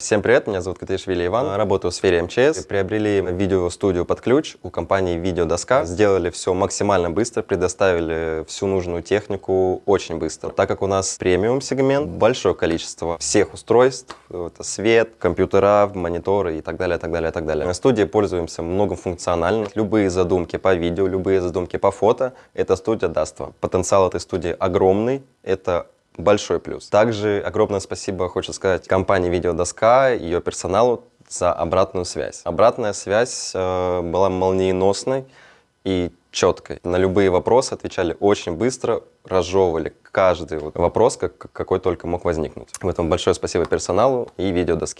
Всем привет, меня зовут Катаишвили Иван, работаю в сфере МЧС. Приобрели видеостудию под ключ у компании Видеодоска. Сделали все максимально быстро, предоставили всю нужную технику очень быстро. Так как у нас премиум сегмент, большое количество всех устройств, это свет, компьютера, мониторы и так далее, так далее, так далее. На студии пользуемся многофункционально. Любые задумки по видео, любые задумки по фото, эта студия даст вам. Потенциал этой студии огромный, это большой плюс. Также огромное спасибо, хочу сказать, компании «Видеодоска», ее персоналу за обратную связь. Обратная связь э, была молниеносной и четкой. На любые вопросы отвечали очень быстро, разжевывали каждый вот вопрос, как, какой только мог возникнуть. В этом большое спасибо персоналу и видеодоске.